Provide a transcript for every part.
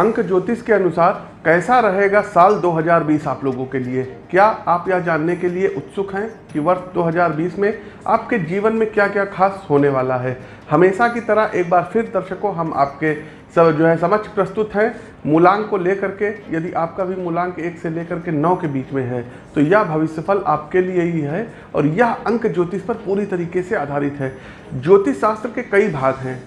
अंक ज्योतिष के अनुसार कैसा रहेगा साल 2020 आप लोगों के लिए? क्या आप यह जानने के लिए उत्सुक हैं कि वर्ष 2020 में आपके जीवन में क्या क्या खास होने वाला है? हमेशा की तरह एक बार फिर दर्शकों, हम आपके सब जो है समक्ष प्रस्तुत हैं। मूलांक को लेकर के, यदि आपका भी मूलांक एक से लेकर के नौ के बीच में है तो यह भविष्यफल आपके लिए ही है और यह अंक ज्योतिष पर पूरी तरीके से आधारित है। ज्योतिष शास्त्र के कई भाग हैं।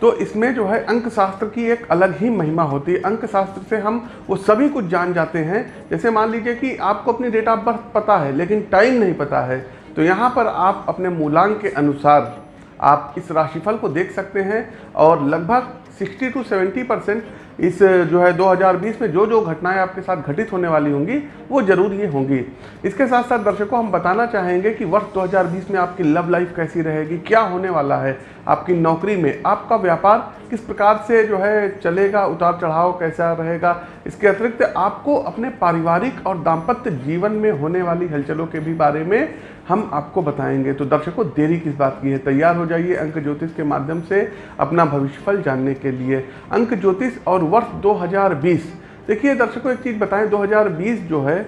तो इसमें जो है अंक शास्त्र की एक अलग ही महिमा होती है। अंक शास्त्र से हम वो सभी कुछ जान जाते हैं। जैसे मान लीजिए कि आपको अपनी डेट ऑफ़ बर्थ पता है, लेकिन टाइम नहीं पता है तो यहाँ पर आप अपने मूलांक के अनुसार आप इस राशिफल को देख सकते हैं और लगभग 60 टू 70 परसेंट इस जो है 2020 में जो जो घटनाएँ आपके साथ घटित होने वाली होंगी, वो ज़रूर ये होंगी। इसके साथ साथ दर्शकों, हम बताना चाहेंगे कि वर्ष 2020 में आपकी लव लाइफ कैसी रहेगी, क्या होने वाला है, आपकी नौकरी में, आपका व्यापार किस प्रकार से जो है चलेगा उतार चढ़ाव कैसा रहेगा, इसके अतिरिक्त आपको अपने पारिवारिक और दाम्पत्य जीवन में होने वाली हलचलों के भी बारे में हम आपको बताएँगे। तो दर्शकों, देरी किस बात की है? तैयार हो जाइए अंक ज्योतिष के माध्यम से अपना भविष्यफल जानने के लिए। अंक ज्योतिष और वर्ष 2020 देखिए दर्शकों, एक चीज़ बताएँ 2020 जो है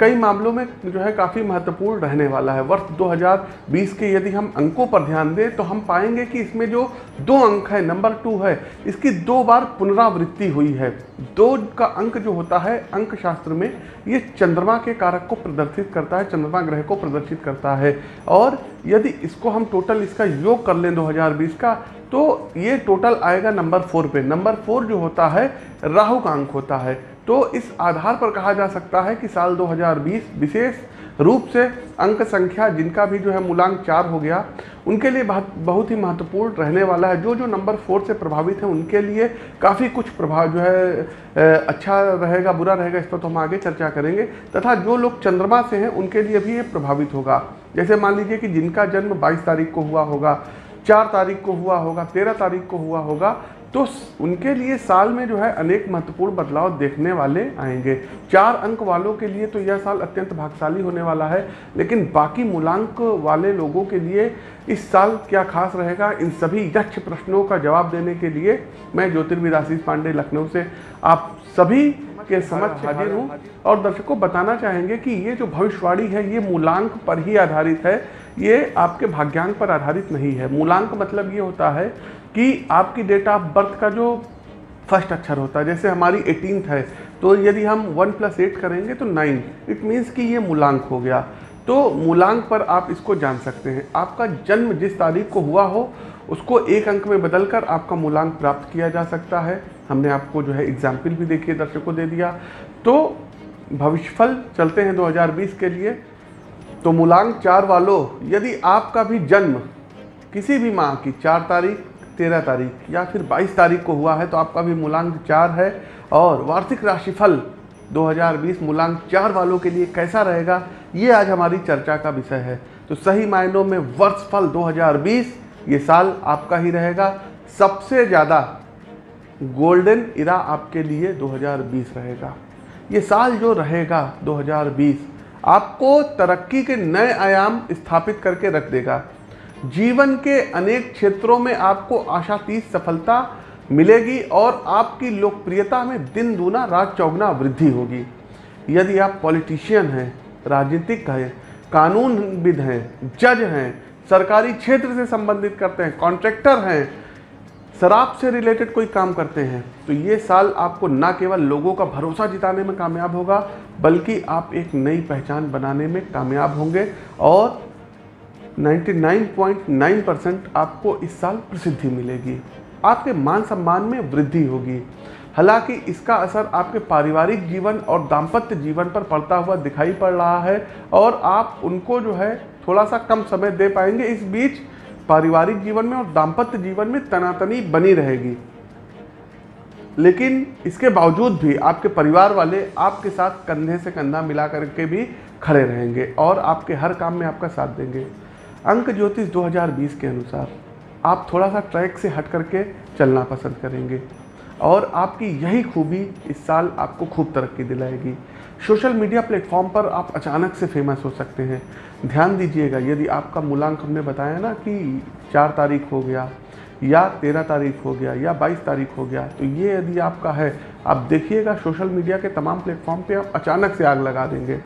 कई मामलों में जो है काफ़ी महत्वपूर्ण रहने वाला है। वर्ष 2020 के यदि हम अंकों पर ध्यान दें तो हम पाएँगे कि इसमें जो दो अंक है, नंबर टू है, इसकी दो बार पुनरावृत्ति हुई है। दो का अंक जो होता है अंक शास्त्र में, ये चंद्रमा के कारक को प्रदर्शित करता है, चंद्रमा ग्रह को प्रदर्शित करता है। और यदि इसको हम टोटल इसका योग कर लें 2020 का तो ये टोटल आएगा नंबर फोर पे। नंबर फोर जो होता है, राहु का अंक होता है। तो इस आधार पर कहा जा सकता है कि साल 2020 विशेष रूप से अंक संख्या जिनका भी जो है मूलांक चार हो गया, उनके लिए बहुत बहुत ही महत्वपूर्ण रहने वाला है। जो जो नंबर फोर से प्रभावित हैं, उनके लिए काफ़ी कुछ प्रभाव जो है अच्छा रहेगा, बुरा रहेगा, इस पर तो हम आगे चर्चा करेंगे। तथा जो लोग चंद्रमा से हैं, उनके लिए भी ये प्रभावित होगा। जैसे मान लीजिए कि जिनका जन्म 22 तारीख को हुआ होगा चार तारीख को हुआ होगा, तेरह तारीख को हुआ होगा तो उनके लिए साल में जो है अनेक महत्वपूर्ण बदलाव देखने वाले आएँगे। चार अंक वालों के लिए तो यह साल अत्यंत भागशाली होने वाला है, लेकिन बाकी मूलांक वाले लोगों के लिए इस साल क्या खास रहेगा, इन सभी यक्ष प्रश्नों का जवाब देने के लिए मैं ज्योतिर्विद आशीष पांडे लखनऊ से आप सभी के समक्ष हाजिर हूँ। और दर्शकों, बताना चाहेंगे कि ये जो भविष्यवाणी है, ये मूलांक पर ही आधारित है। ये आपके भाग्यांक पर आधारित नहीं है। मूलांक मतलब ये होता है कि आपकी डेट ऑफ़ बर्थ का जो फ़र्स्ट अक्षर होता है, जैसे हमारी एटीन है तो यदि हम वन प्लस एट करेंगे तो नाइन इट मीन्स कि ये मूलांक हो गया। तो मूलांक पर आप इसको जान सकते हैं। आपका जन्म जिस तारीख को हुआ हो, उसको एक अंक में बदलकर आपका मूलांक प्राप्त किया जा सकता है। हमने आपको जो है एग्ज़ाम्पल भी देखिए, दर्शकों दे दिया। तो भविष्यफल चलते हैं 2020 के लिए। तो मूलांक चार वालों, यदि आपका भी जन्म किसी भी माह की चार तारीख, तेरह तारीख या फिर बाईस तारीख को हुआ है तो आपका भी मूलांक चार है। और वार्षिक राशिफल 2020 मूलांक चार वालों के लिए कैसा रहेगा, ये आज हमारी चर्चा का विषय है। तो सही मायनों में वर्ष वर्षफल 2020 ये साल आपका ही रहेगा। सबसे ज़्यादा गोल्डन इरा आपके लिए 2020 रहेगा। ये साल जो रहेगा 2020 आपको तरक्की के नए आयाम स्थापित करके रख देगा। जीवन के अनेक क्षेत्रों में आपको आशातीत सफलता मिलेगी और आपकी लोकप्रियता में दिन दूना रात चौगना वृद्धि होगी। यदि आप पॉलिटिशियन हैं, राजनीतिक हैं, कानूनविद हैं, जज हैं, सरकारी क्षेत्र से संबंधित करते हैं, कॉन्ट्रैक्टर हैं शराब से रिलेटेड कोई काम करते हैं तो ये साल आपको ना केवल लोगों का भरोसा जिताने में कामयाब होगा, बल्कि आप एक नई पहचान बनाने में कामयाब होंगे और 99.9 परसेंट आपको इस साल प्रसिद्धि मिलेगी। आपके मान सम्मान में वृद्धि होगी। हालाँकि इसका असर आपके पारिवारिक जीवन और दाम्पत्य जीवन पर पड़ता हुआ दिखाई पड़ रहा है और आप उनको जो है थोड़ा सा कम समय दे पाएँगे। इस बीच पारिवारिक जीवन में और दाम्पत्य जीवन में तनातनी बनी रहेगी। लेकिन इसके बावजूद भी आपके परिवार वाले आपके साथ कंधे से कंधा मिला करके भी खड़े रहेंगे और आपके हर काम में आपका साथ देंगे। अंक ज्योतिष 2020 के अनुसार आप थोड़ा सा ट्रैक से हट करके चलना पसंद करेंगे। और आपकी यही खूबी इस साल आपको खूब तरक्की दिलाएगी। सोशल मीडिया प्लेटफॉर्म पर आप अचानक से फ़ेमस हो सकते हैं। ध्यान दीजिएगा, यदि आपका मूलांक हमने बताया ना कि चार तारीख हो गया या तेरह तारीख हो गया या बाईस तारीख हो गया तो ये यदि आपका है, आप देखिएगा, सोशल मीडिया के तमाम प्लेटफॉर्म पे आप अचानक से आग लगा देंगे।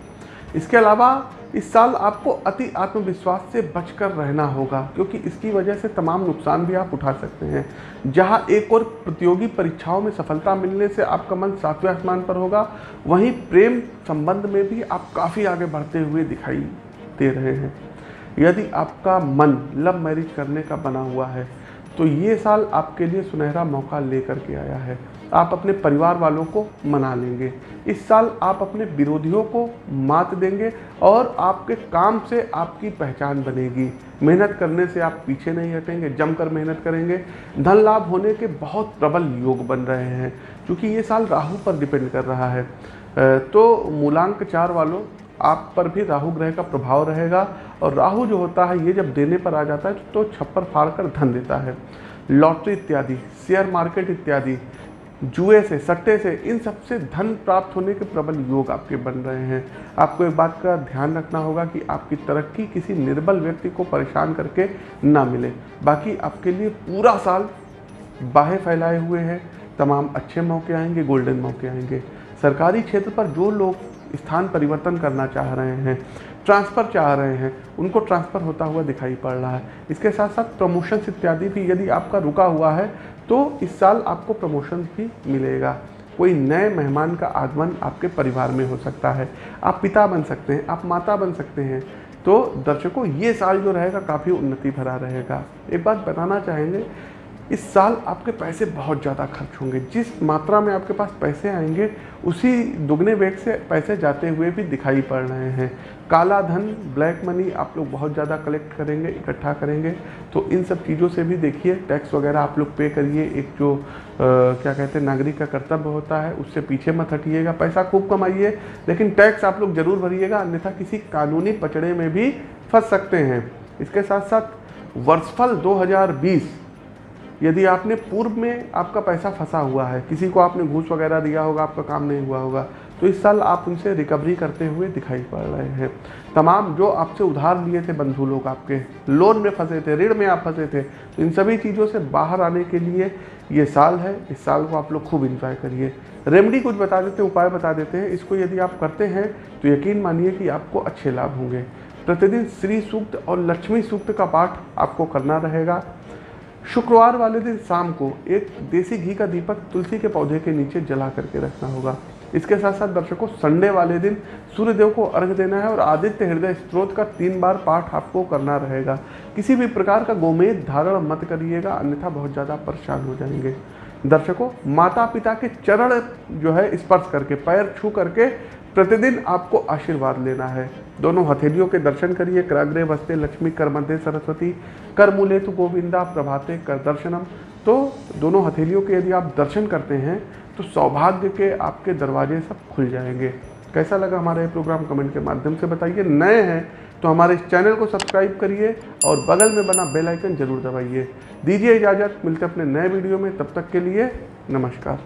इसके अलावा इस साल आपको अति आत्मविश्वास से बचकर रहना होगा, क्योंकि इसकी वजह से तमाम नुकसान भी आप उठा सकते हैं। जहाँ एक और प्रतियोगी परीक्षाओं में सफलता मिलने से आपका मन सातवें आसमान पर होगा, वहीं प्रेम संबंध में भी आप काफ़ी आगे बढ़ते हुए दिखाई दे रहे हैं। यदि आपका मन लव मैरिज करने का बना हुआ है तो ये साल आपके लिए सुनहरा मौका लेकर के आया है। आप अपने परिवार वालों को मना लेंगे। इस साल आप अपने विरोधियों को मात देंगे और आपके काम से आपकी पहचान बनेगी। मेहनत करने से आप पीछे नहीं हटेंगे, जमकर मेहनत करेंगे। धन लाभ होने के बहुत प्रबल योग बन रहे हैं, क्योंकि ये साल राहु पर डिपेंड कर रहा है। तो मूलांक चार वालों, आप पर भी राहु ग्रह का प्रभाव रहेगा और राहु जो होता है, ये जब देने पर आ जाता है तो छप्पर फाड़ कर धन देता है। लॉटरी इत्यादि, शेयर मार्केट इत्यादि जुए से, सट्टे से, इन सबसे धन प्राप्त होने के प्रबल योग आपके बन रहे हैं। आपको एक बात का ध्यान रखना होगा कि आपकी तरक्की किसी निर्बल व्यक्ति को परेशान करके ना मिले। बाकी आपके लिए पूरा साल बाहें फैलाए हुए हैं। तमाम अच्छे मौके आएँगे, गोल्डन मौके आएँगे। सरकारी क्षेत्र पर जो लोग स्थान परिवर्तन करना चाह रहे हैं ट्रांसफ़र चाह रहे हैं, उनको ट्रांसफ़र होता हुआ दिखाई पड़ रहा है। इसके साथ साथ प्रमोशंस इत्यादि भी, यदि आपका रुका हुआ है तो इस साल आपको प्रमोशन भी मिलेगा। कोई नए मेहमान का आगमन आपके परिवार में हो सकता है। आप पिता बन सकते हैं, आप माता बन सकते हैं। तो दर्शकों, ये साल जो रहेगा, काफ़ी उन्नति भरा रहेगा। एक बात बताना चाहेंगे इस साल आपके पैसे बहुत ज़्यादा खर्च होंगे। जिस मात्रा में आपके पास पैसे आएँगे उसी दुगने वेग से पैसे जाते हुए भी दिखाई पड़ रहे हैं। काला धन ब्लैक मनी आप लोग बहुत ज़्यादा कलेक्ट करेंगे इकट्ठा करेंगे। तो इन सब चीज़ों से भी देखिए टैक्स वगैरह आप लोग पे करिए। एक जो आ, क्या कहते हैं नागरिक का कर्तव्य होता है उससे पीछे मत हटिएगा। पैसा खूब कमाइए लेकिन टैक्स आप लोग ज़रूर भरिएगा अन्यथा किसी कानूनी पचड़े में भी फंस सकते हैं। इसके साथ साथ वर्षफल 2020 यदि आपने पूर्व में आपका पैसा फंसा हुआ है, किसी को आपने घूस वगैरह दिया होगा, आपका काम नहीं हुआ होगा तो इस साल आप उनसे रिकवरी करते हुए दिखाई पड़ रहे हैं। तमाम जो आपसे उधार लिए थे बंधु लोग आपके लोन में फंसे थे, ऋण में आप फंसे थे तो इन सभी चीज़ों से बाहर आने के लिए ये साल है, इस साल को आप लोग खूब इंजॉय करिए। रेमडी कुछ बता देते हैं उपाय बता देते हैं। इसको यदि आप करते हैं तो यकीन मानिए कि आपको अच्छे लाभ होंगे। प्रतिदिन श्री सूक्त और लक्ष्मी सूक्त का पाठ आपको करना रहेगा। शुक्रवार वाले दिन शाम को एक देसी घी का दीपक तुलसी के पौधे के नीचे जला करके रखना होगा। इसके साथ साथ दर्शकों, संडे वाले दिन सूर्यदेव को अर्घ देना है और आदित्य हृदय स्त्रोत का तीन बार पाठ आपको करना रहेगा। किसी भी प्रकार का गोमेद धारण मत करिएगा, अन्यथा बहुत ज़्यादा परेशान हो जाएँगे। दर्शकों माता पिता के चरण जो है स्पर्श करके, पैर छू करके प्रतिदिन आपको आशीर्वाद लेना है। दोनों हथेलियों के दर्शन करिए। कराग्रे वस्ते लक्ष्मी कर मध्य सरस्वती कर मूले तो गोविंदा, प्रभाते कर दर्शनम। तो दोनों हथेलियों के यदि आप दर्शन करते हैं तो सौभाग्य के आपके दरवाजे सब खुल जाएँगे। कैसा लगा हमारा ये प्रोग्राम? कमेंट के माध्यम से बताइए। नए हैं तो हमारे इस चैनल को सब्सक्राइब करिए और बगल में बना बेल आइकन ज़रूर दबाइए। दीजिए इजाज़त, मिलते अपने नए वीडियो में। तब तक के लिए नमस्कार।